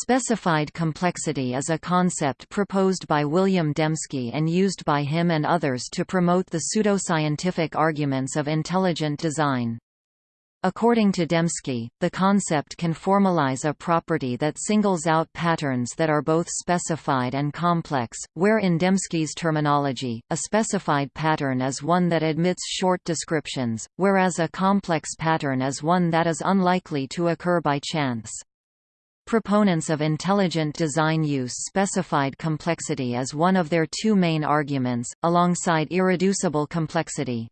Specified complexity is a concept proposed by William Dembski and used by him and others to promote the pseudoscientific arguments of intelligent design. According to Dembski, the concept can formalize a property that singles out patterns that are both specified and complex, where in Dembski's terminology, a specified pattern is one that admits short descriptions, whereas a complex pattern is one that is unlikely to occur by chance. Proponents of intelligent design use specified complexity as one of their two main arguments, alongside irreducible complexity.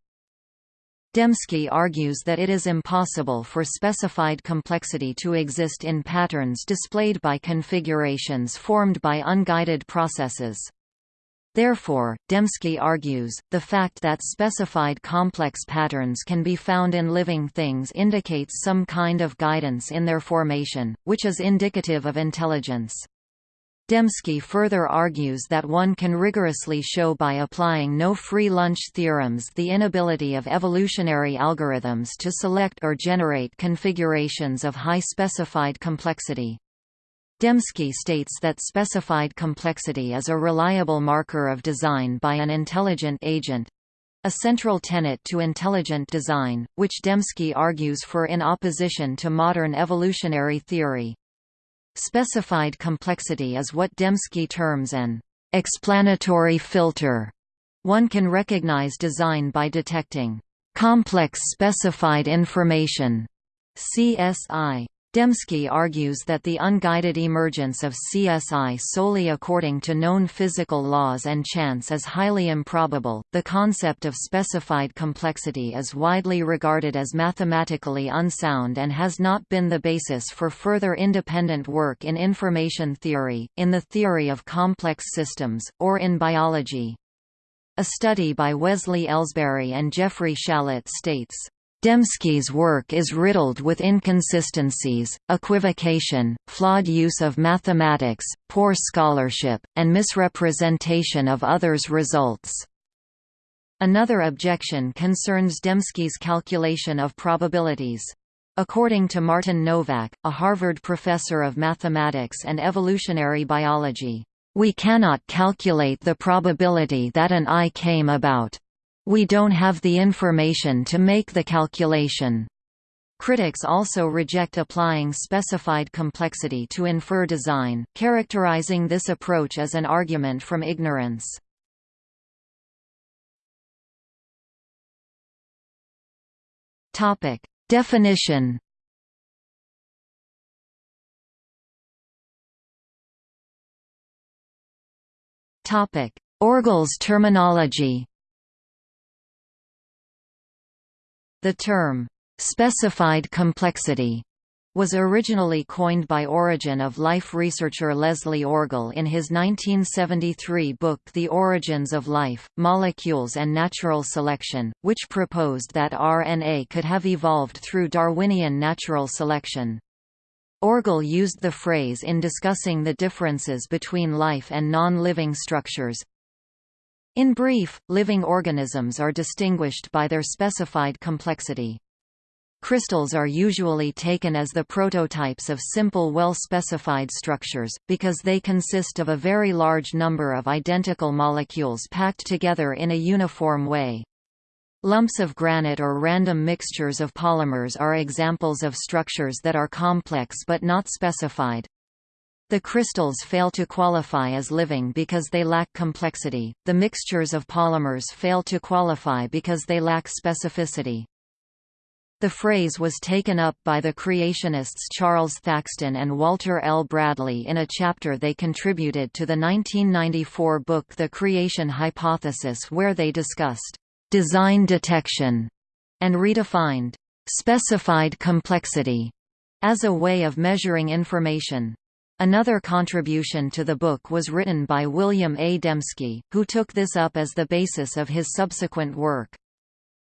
Dembski argues that it is impossible for specified complexity to exist in patterns displayed by configurations formed by unguided processes. Therefore, Dembski argues, the fact that specified complex patterns can be found in living things indicates some kind of guidance in their formation, which is indicative of intelligence. Dembski further argues that one can rigorously show by applying no free lunch theorems the inability of evolutionary algorithms to select or generate configurations of high specified complexity. Dembski states that specified complexity is a reliable marker of design by an intelligent agent, a central tenet to intelligent design, which Dembski argues for in opposition to modern evolutionary theory. Specified complexity is what Dembski terms an explanatory filter. One can recognize design by detecting complex specified information CSI Dembski argues that the unguided emergence of CSI solely according to known physical laws and chance is highly improbable. The concept of specified complexity is widely regarded as mathematically unsound and has not been the basis for further independent work in information theory, in the theory of complex systems, or in biology. A study by Wesley Elsberry and Jeffrey Shallit states, Dembski's work is riddled with inconsistencies, equivocation, flawed use of mathematics, poor scholarship, and misrepresentation of others' results. Another objection concerns Dembski's calculation of probabilities. According to Martin Nowak, a Harvard professor of mathematics and evolutionary biology, "...we cannot calculate the probability that an eye came about." We don't have the information to make the calculation. Critics also reject applying specified complexity to infer design, characterizing this approach as an argument from ignorance. Topic: Definition. Topic: Orgel's terminology. The term, "...specified complexity", was originally coined by Origin of Life researcher Leslie Orgel in his 1973 book The Origins of Life, Molecules and Natural Selection, which proposed that RNA could have evolved through Darwinian natural selection. Orgel used the phrase in discussing the differences between life and non-living structures, in brief, living organisms are distinguished by their specified complexity. Crystals are usually taken as the prototypes of simple well-specified structures, because they consist of a very large number of identical molecules packed together in a uniform way. Lumps of granite or random mixtures of polymers are examples of structures that are complex but not specified. The crystals fail to qualify as living because they lack complexity, the mixtures of polymers fail to qualify because they lack specificity. The phrase was taken up by the creationists Charles Thaxton and Walter L. Bradley in a chapter they contributed to the 1994 book The Creation Hypothesis where they discussed «design detection» and redefined «specified complexity» as a way of measuring information. Another contribution to the book was written by William A. Dembski, who took this up as the basis of his subsequent work.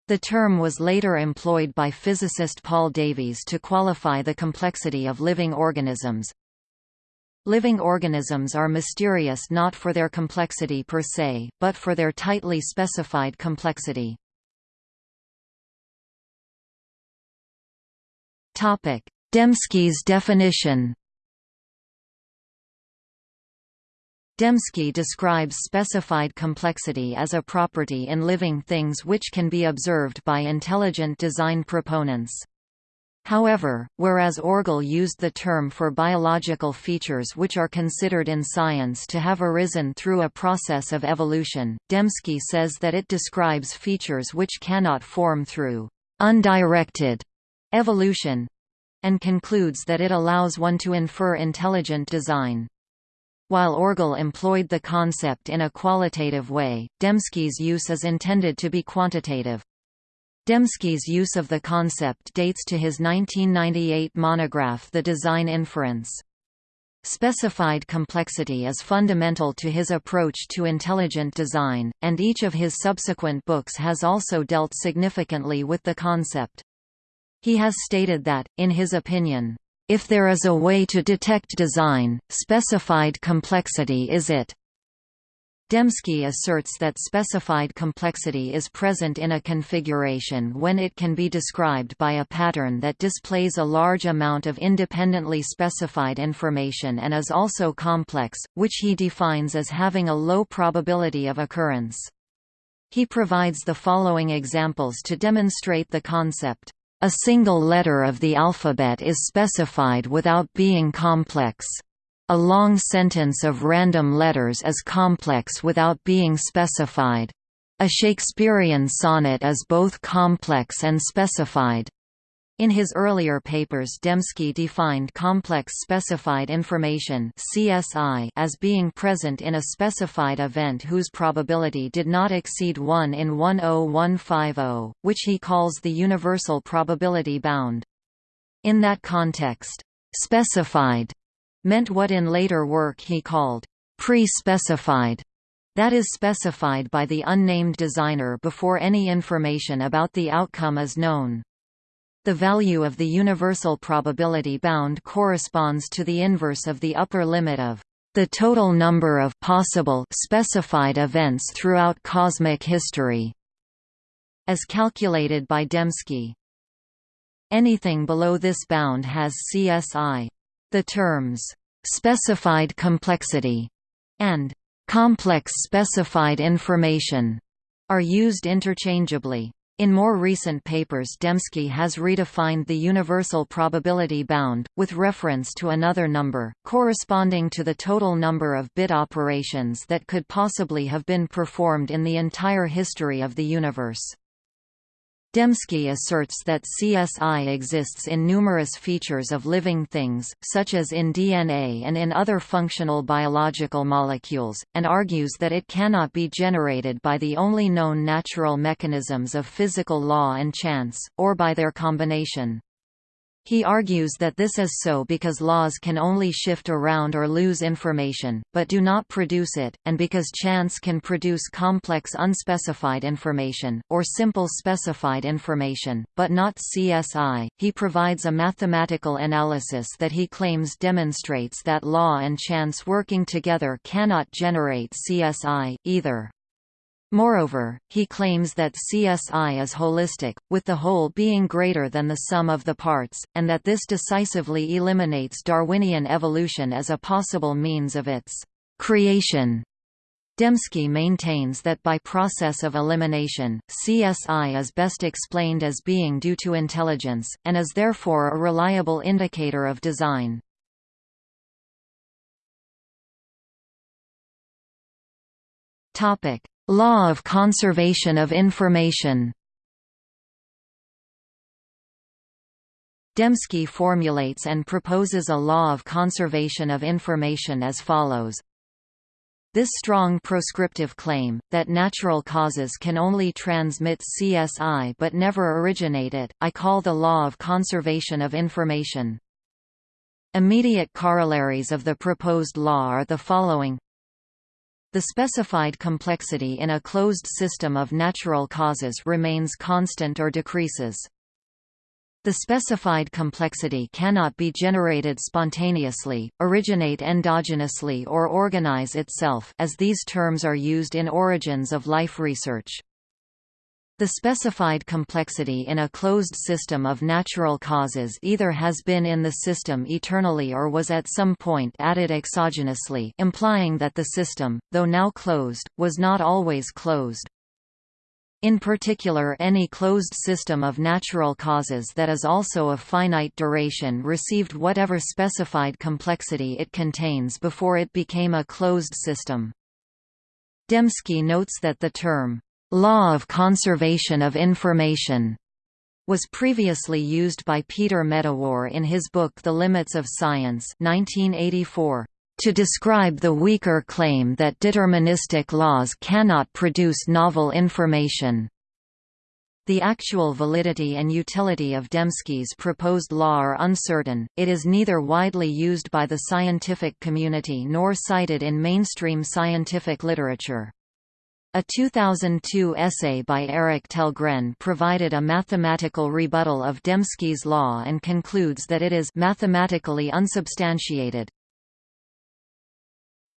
The term was later employed by physicist Paul Davies to qualify the complexity of living organisms. Living organisms are mysterious not for their complexity per se, but for their tightly specified complexity. Dembski's definition Dembski describes specified complexity as a property in living things which can be observed by intelligent design proponents. However, whereas Orgel used the term for biological features which are considered in science to have arisen through a process of evolution, Dembski says that it describes features which cannot form through undirected evolution and concludes that it allows one to infer intelligent design. While Orgel employed the concept in a qualitative way, Dembski's use is intended to be quantitative. Dembski's use of the concept dates to his 1998 monograph The Design Inference. Specified complexity is fundamental to his approach to intelligent design, and each of his subsequent books has also dealt significantly with the concept. He has stated that, in his opinion, if there is a way to detect design, specified complexity is it. Dembski asserts that specified complexity is present in a configuration when it can be described by a pattern that displays a large amount of independently specified information and is also complex, which he defines as having a low probability of occurrence. He provides the following examples to demonstrate the concept. A single letter of the alphabet is specified without being complex. A long sentence of random letters is complex without being specified. A Shakespearean sonnet is both complex and specified. In his earlier papers Dembski defined complex specified information CSI as being present in a specified event whose probability did not exceed 1 in 10150, which he calls the universal probability bound. In that context, specified meant what in later work he called pre-specified that is specified by the unnamed designer before any information about the outcome is known. The value of the universal probability bound corresponds to the inverse of the upper limit of the total number of possible specified events throughout cosmic history, as calculated by Dembski. Anything below this bound has CSI. The terms specified complexity and complex specified information are used interchangeably. In more recent papers Dembski has redefined the universal probability bound, with reference to another number, corresponding to the total number of bit operations that could possibly have been performed in the entire history of the universe. Dembski asserts that CSI exists in numerous features of living things, such as in DNA and in other functional biological molecules, and argues that it cannot be generated by the only known natural mechanisms of physical law and chance, or by their combination. He argues that this is so because laws can only shift around or lose information, but do not produce it, and because chance can produce complex unspecified information, or simple specified information, but not CSI. He provides a mathematical analysis that he claims demonstrates that law and chance working together cannot generate CSI, either. Moreover, he claims that CSI is holistic, with the whole being greater than the sum of the parts, and that this decisively eliminates Darwinian evolution as a possible means of its creation. Dembski maintains that by process of elimination, CSI is best explained as being due to intelligence, and is therefore a reliable indicator of design. Topic: Law of conservation of information Dembski formulates and proposes a law of conservation of information as follows. This strong proscriptive claim, that natural causes can only transmit CSI but never originate it, I call the law of conservation of information. Immediate corollaries of the proposed law are the following the specified complexity in a closed system of natural causes remains constant or decreases. The specified complexity cannot be generated spontaneously, originate endogenously or organize itself as these terms are used in origins of life research. The specified complexity in a closed system of natural causes either has been in the system eternally or was at some point added exogenously implying that the system, though now closed, was not always closed. In particular any closed system of natural causes that is also of finite duration received whatever specified complexity it contains before it became a closed system. Dembski notes that the term, "'law of conservation of information' was previously used by Peter Medawar in his book The Limits of Science 1984, to describe the weaker claim that deterministic laws cannot produce novel information. The actual validity and utility of Dembski's proposed law are uncertain, it is neither widely used by the scientific community nor cited in mainstream scientific literature. A 2002 essay by Eric Tellgren provided a mathematical rebuttal of Dembski's law and concludes that it is mathematically unsubstantiated.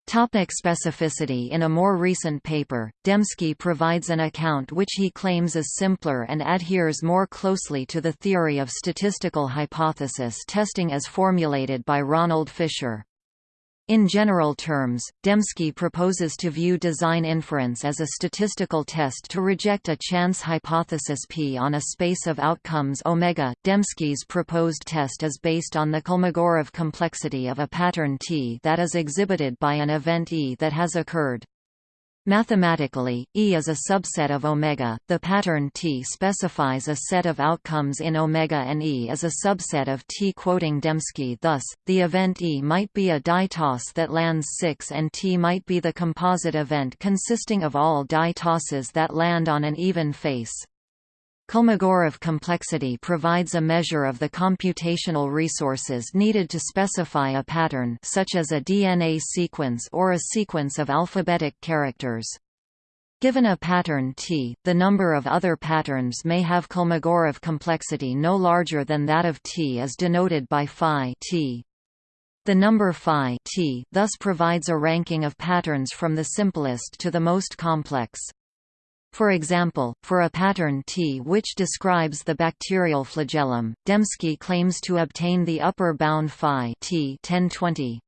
Topic specificity In a more recent paper, Dembski provides an account which he claims is simpler and adheres more closely to the theory of statistical hypothesis testing as formulated by Ronald Fisher. In general terms, Dembski proposes to view design inference as a statistical test to reject a chance hypothesis P on a space of outcomes omega. Dembski's proposed test is based on the Kolmogorov complexity of a pattern T that is exhibited by an event E that has occurred. Mathematically, E is a subset of omega. The pattern T specifies a set of outcomes in omega and E is a subset of T. Quoting Dembski, thus, the event E might be a die toss that lands 6 and T might be the composite event consisting of all die tosses that land on an even face. Kolmogorov complexity provides a measure of the computational resources needed to specify a pattern such as a DNA sequence or a sequence of alphabetic characters. Given a pattern T, the number of other patterns may have Kolmogorov complexity no larger than that of T is denoted by phi T. The number phi T thus provides a ranking of patterns from the simplest to the most complex. For example, for a pattern T which describes the bacterial flagellum, Dembski claims to obtain the upper bound phi T 1020.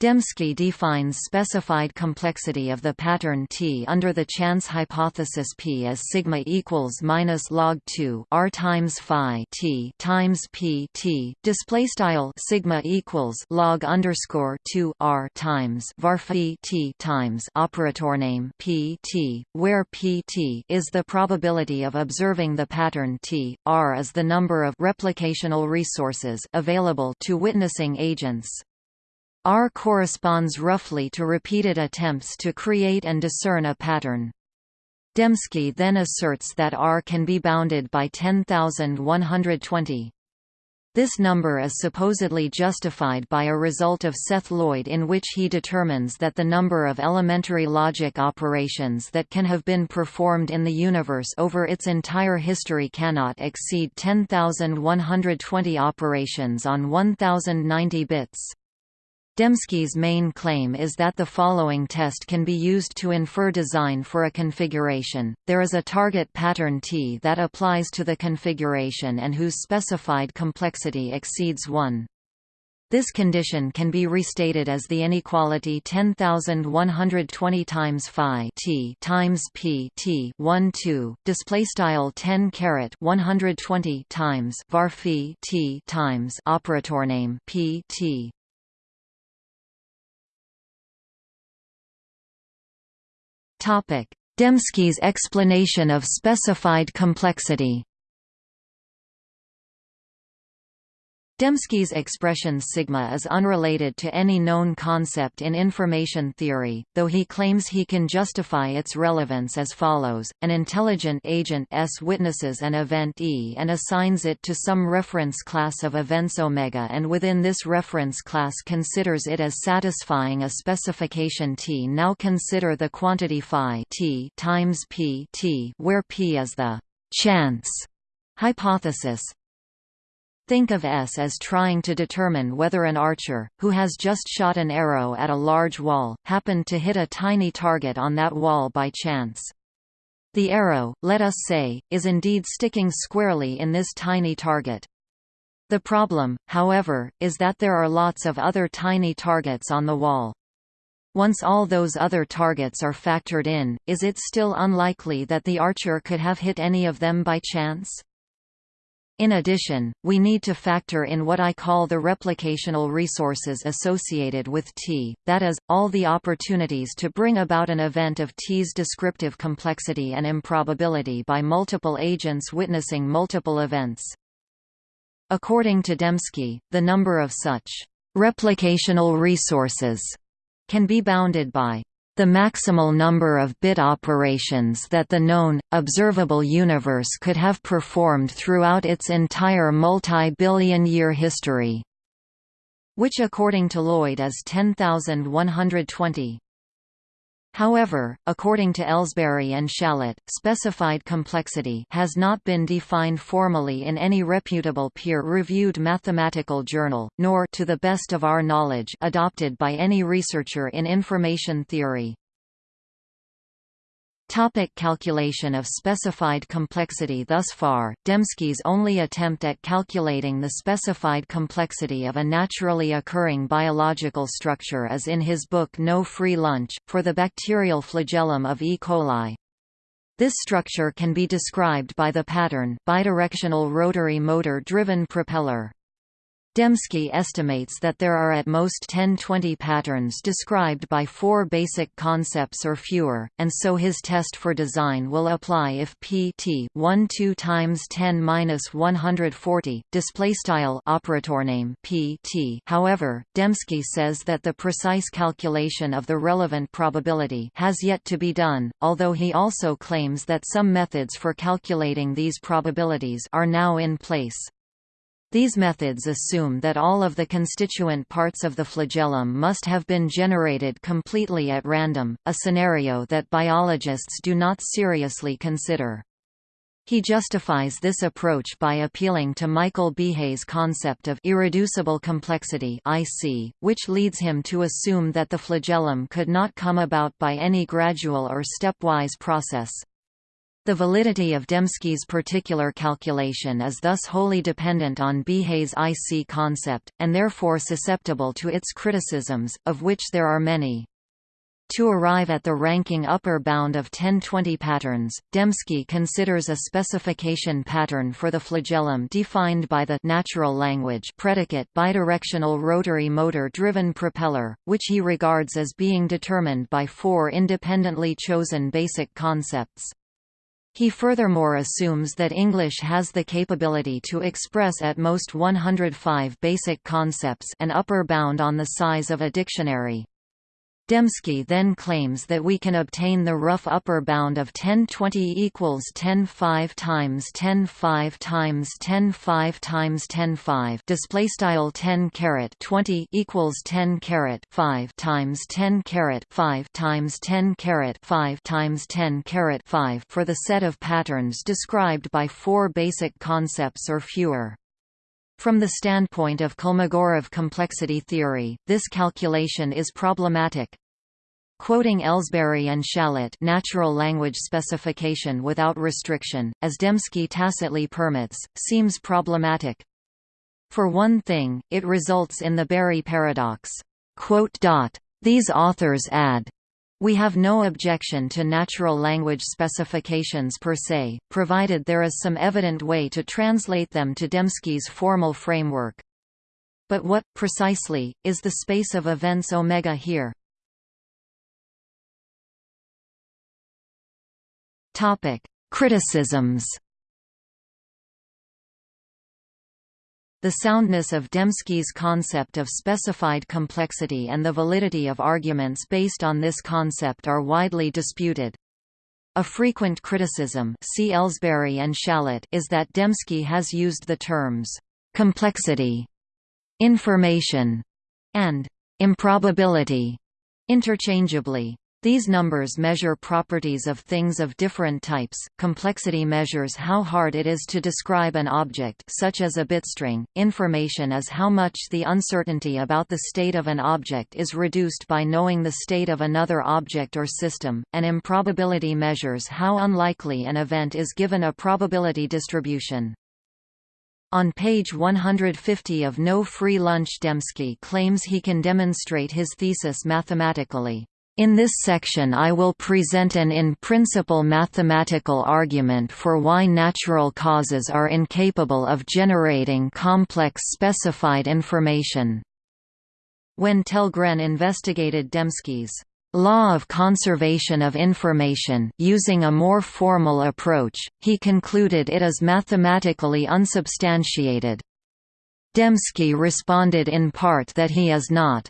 Dembski defines specified complexity of the pattern T under the chance hypothesis P as sigma equals minus log 2 r times phi T times P T. Display style sigma equals log underscore 2 r times var phi T times operator name P T where P T is the probability of observing the pattern T. R is the number of replicational resources available to witnessing agents R corresponds roughly to repeated attempts to create and discern a pattern. Dembski then asserts that R can be bounded by 10,120. This number is supposedly justified by a result of Seth Lloyd in which he determines that the number of elementary logic operations that can have been performed in the universe over its entire history cannot exceed 10,120 operations on 1090 bits. Dembski's main claim is that the following test can be used to infer design for a configuration. There is a target pattern T that applies to the configuration and whose specified complexity exceeds 1. This condition can be restated as the inequality 10120 times phi t times p t 1 2 display style 10 caret 120 times var phi t times operator name p t Dembski's explanation of specified complexity Dembski's expression sigma is unrelated to any known concept in information theory, though he claims he can justify its relevance as follows, an intelligent agent S witnesses an event E and assigns it to some reference class of events omega and within this reference class considers it as satisfying a specification T. Now consider the quantity phi T times P T where P is the chance hypothesis, Think of S as trying to determine whether an archer, who has just shot an arrow at a large wall, happened to hit a tiny target on that wall by chance. The arrow, let us say, is indeed sticking squarely in this tiny target. The problem, however, is that there are lots of other tiny targets on the wall. Once all those other targets are factored in, is it still unlikely that the archer could have hit any of them by chance? In addition, we need to factor in what I call the replicational resources associated with T, that is, all the opportunities to bring about an event of T's descriptive complexity and improbability by multiple agents witnessing multiple events. According to Dembski, the number of such replicational resources can be bounded by the maximal number of bit operations that the known, observable universe could have performed throughout its entire multi-billion year history, which according to Lloyd is 10,120. However, according to Elsberry and Shallit, specified complexity has not been defined formally in any reputable peer-reviewed mathematical journal, nor to the best of our knowledge adopted by any researcher in information theory. Topic calculation of specified complexity Thus far, Dembski's only attempt at calculating the specified complexity of a naturally occurring biological structure is in his book No Free Lunch, for the bacterial flagellum of E. coli. This structure can be described by the pattern bidirectional rotary motor-driven propeller. Dembski estimates that there are at most 10-20 patterns described by four basic concepts or fewer, and so his test for design will apply if p t 1 2 times 10 minus 140 display style operator name p t. However, Dembski says that the precise calculation of the relevant probability has yet to be done, although he also claims that some methods for calculating these probabilities are now in place. These methods assume that all of the constituent parts of the flagellum must have been generated completely at random, a scenario that biologists do not seriously consider. He justifies this approach by appealing to Michael Behe's concept of irreducible complexity IC, which leads him to assume that the flagellum could not come about by any gradual or stepwise process. The validity of Dembski's particular calculation is thus wholly dependent on Behe's IC concept, and therefore susceptible to its criticisms, of which there are many. To arrive at the ranking upper bound of 1020 patterns, Dembski considers a specification pattern for the flagellum defined by the natural language predicate bidirectional rotary motor-driven propeller, which he regards as being determined by four independently chosen basic concepts. He furthermore assumes that English has the capability to express at most 105 basic concepts an upper bound on the size of a dictionary. Dembski then claims that we can obtain the rough upper bound of 1020 equals 10 5 times 10 5 times 10 5 times 10 5 display style 10 caret 20 equals 10 caret 5 times 10 caret 5 times 10 caret 5 times 10 caret 5 for the set of patterns described by four basic concepts or fewer. From the standpoint of Kolmogorov complexity theory, this calculation is problematic. Quoting Elsberry and Shallit natural language specification without restriction, as Dembski tacitly permits, seems problematic. For one thing, it results in the Berry paradox. These authors add, we have no objection to natural language specifications per se, provided there is some evident way to translate them to Dembski's formal framework. But what, precisely, is the space of events omega here? Criticisms The soundness of Dembski's concept of specified complexity and the validity of arguments based on this concept are widely disputed. A frequent criticism see Elsberry and Shallit is that Dembski has used the terms «complexity», «information» and «improbability» interchangeably. These numbers measure properties of things of different types. Complexity measures how hard it is to describe an object such as a bitstring. Information is how much the uncertainty about the state of an object is reduced by knowing the state of another object or system. An improbability measures how unlikely an event is given a probability distribution. On page 150 of No Free Lunch Dembski claims he can demonstrate his thesis mathematically. In this section I will present an in-principle mathematical argument for why natural causes are incapable of generating complex specified information. When Tellgren investigated Dembski's law of conservation of information using a more formal approach, he concluded it is mathematically unsubstantiated. Dembski responded in part that he is not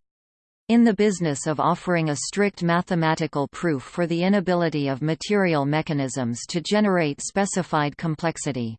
in the business of offering a strict mathematical proof for the inability of material mechanisms to generate specified complexity.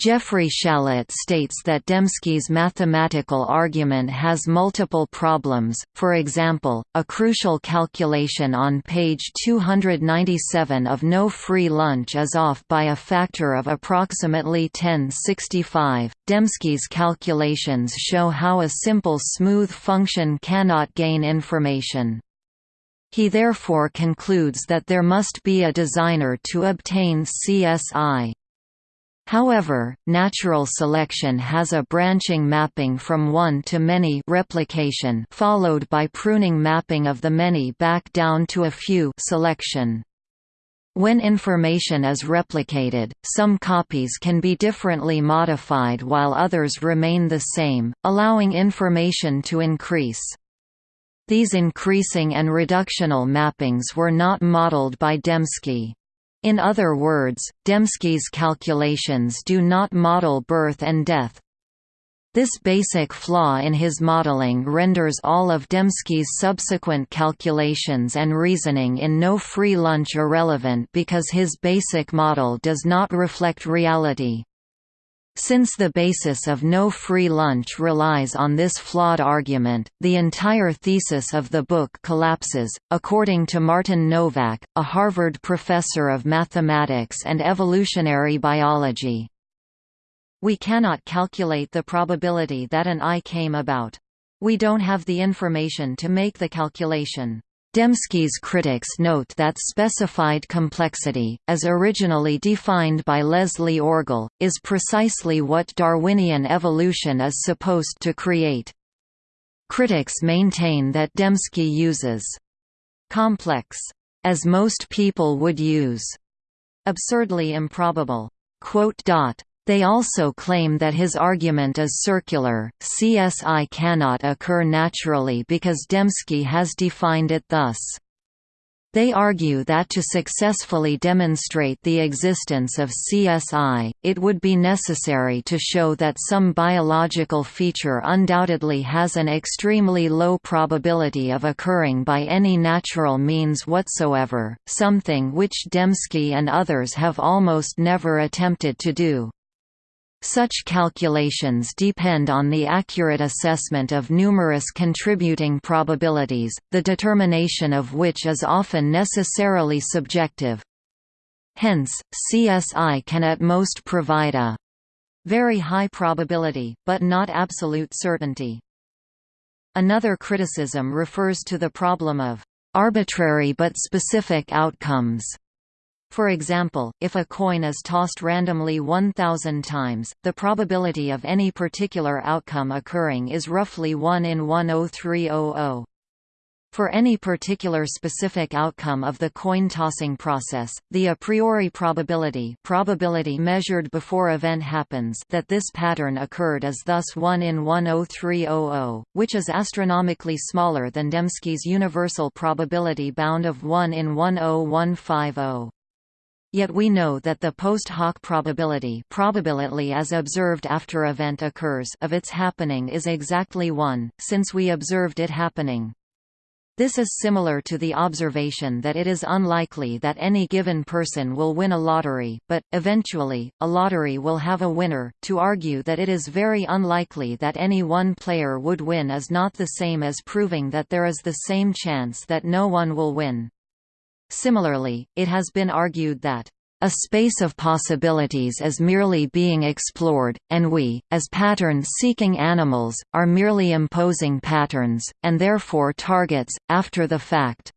Jeffrey Shallit states that Dembski's mathematical argument has multiple problems, for example, a crucial calculation on page 297 of No Free Lunch is off by a factor of approximately 1065. Dembski's calculations show how a simple smooth function cannot gain information. He therefore concludes that there must be a designer to obtain CSI. However, natural selection has a branching mapping from one to many replication followed by pruning mapping of the many back down to a few selection. When information is replicated, some copies can be differently modified while others remain the same, allowing information to increase. These increasing and reductional mappings were not modeled by Dembski. In other words, Dembski's calculations do not model birth and death. This basic flaw in his modeling renders all of Dembski's subsequent calculations and reasoning in no free lunch irrelevant because his basic model does not reflect reality. Since the basis of no free lunch relies on this flawed argument, the entire thesis of the book collapses, according to Martin Nowak, a Harvard professor of mathematics and evolutionary biology. We cannot calculate the probability that an eye came about. We don't have the information to make the calculation. Dembski's critics note that specified complexity, as originally defined by Leslie Orgel, is precisely what Darwinian evolution is supposed to create. Critics maintain that Dembski uses complex as most people would use absurdly improbable they also claim that his argument is circular, CSI cannot occur naturally because Dembski has defined it thus. They argue that to successfully demonstrate the existence of CSI, it would be necessary to show that some biological feature undoubtedly has an extremely low probability of occurring by any natural means whatsoever, something which Dembski and others have almost never attempted to do. Such calculations depend on the accurate assessment of numerous contributing probabilities, the determination of which is often necessarily subjective. Hence, CSI can at most provide a very high probability, but not absolute certainty. Another criticism refers to the problem of arbitrary but specific outcomes. For example, if a coin is tossed randomly 1,000 times, the probability of any particular outcome occurring is roughly 1 in 10300. For any particular specific outcome of the coin tossing process, the a priori probability probability measured before event happens that this pattern occurred is thus 1 in 10300, which is astronomically smaller than Dembski's universal probability bound of 1 in 10150. Yet we know that the post hoc probability probability as observed after event occurs of its happening is exactly 1, since we observed it happening. This is similar to the observation that it is unlikely that any given person will win a lottery, but, eventually, a lottery will have a winner. To argue that it is very unlikely that any one player would win is not the same as proving that there is the same chance that no one will win. Similarly, it has been argued that a space of possibilities is merely being explored, and we, as pattern-seeking animals, are merely imposing patterns, and therefore targets, after the fact.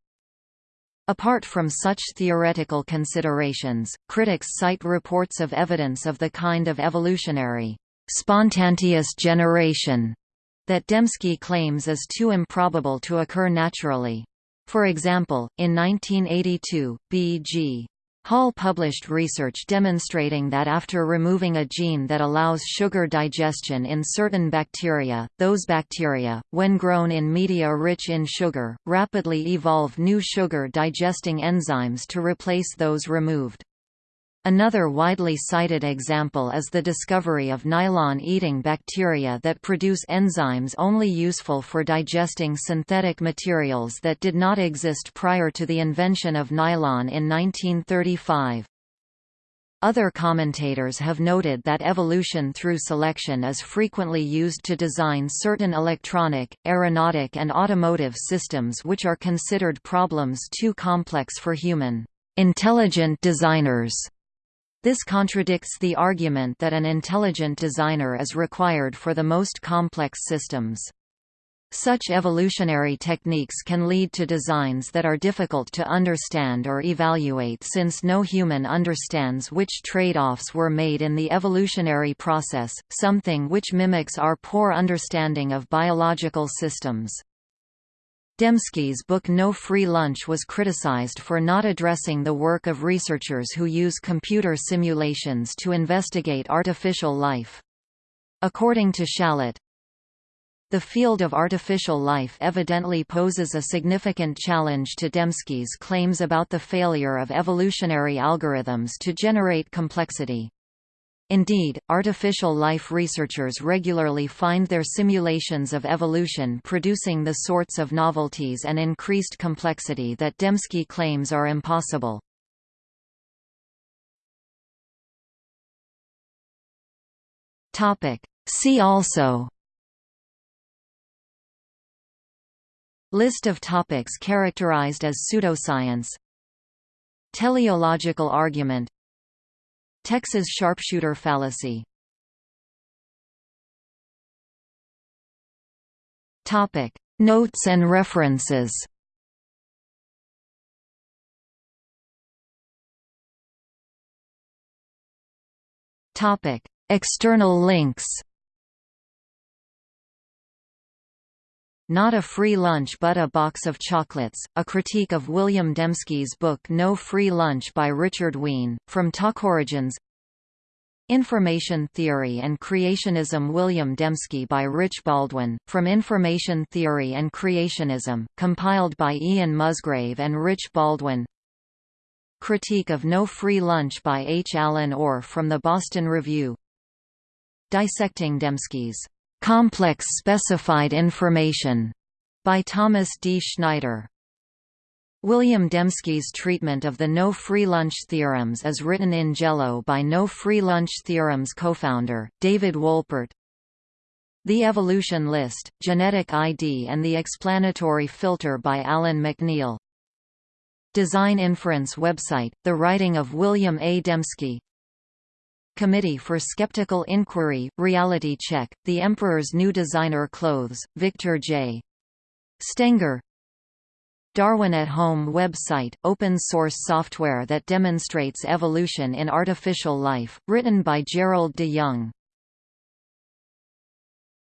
Apart from such theoretical considerations, critics cite reports of evidence of the kind of evolutionary, spontaneous generation that Dembski claims is too improbable to occur naturally. For example, in 1982, B.G. Hall published research demonstrating that after removing a gene that allows sugar digestion in certain bacteria, those bacteria, when grown in media rich in sugar, rapidly evolve new sugar-digesting enzymes to replace those removed. Another widely cited example is the discovery of nylon-eating bacteria that produce enzymes only useful for digesting synthetic materials that did not exist prior to the invention of nylon in 1935. Other commentators have noted that evolution through selection is frequently used to design certain electronic, aeronautic and automotive systems which are considered problems too complex for human intelligent designers. This contradicts the argument that an intelligent designer is required for the most complex systems. Such evolutionary techniques can lead to designs that are difficult to understand or evaluate since no human understands which trade-offs were made in the evolutionary process, something which mimics our poor understanding of biological systems. Dembski's book No Free Lunch was criticized for not addressing the work of researchers who use computer simulations to investigate artificial life. According to Shallit, the field of artificial life evidently poses a significant challenge to Dembski's claims about the failure of evolutionary algorithms to generate complexity. Indeed, artificial life researchers regularly find their simulations of evolution producing the sorts of novelties and increased complexity that Dembski claims are impossible. See also List of topics characterized as pseudoscience Teleological argument Texas sharpshooter fallacy Topic: Notes and references. Topic: External links. Not a free lunch but a box of chocolates, a critique of William Dembski's book No Free Lunch by Richard Wein, from Talkorigins Information Theory and Creationism William Dembski by Rich Baldwin, from Information Theory and Creationism, compiled by Ian Musgrave and Rich Baldwin. Critique of No Free Lunch by H. Allen Orr from the Boston Review. Dissecting Dembski's Complex Specified Information by Thomas D. Schneider. William Dembski's treatment of the no free lunch theorems is written in Jello by no free lunch theorems co-founder, David Wolpert. The Evolution List, Genetic ID and the Explanatory Filter by Allen MacNeill. Design Inference website, The Writing of William A. Dembski Committee for Skeptical Inquiry, Reality Check, The Emperor's New Designer Clothes, Victor J. Stenger Darwin at Home website, open-source software that demonstrates evolution in artificial life, written by Gerald de Jong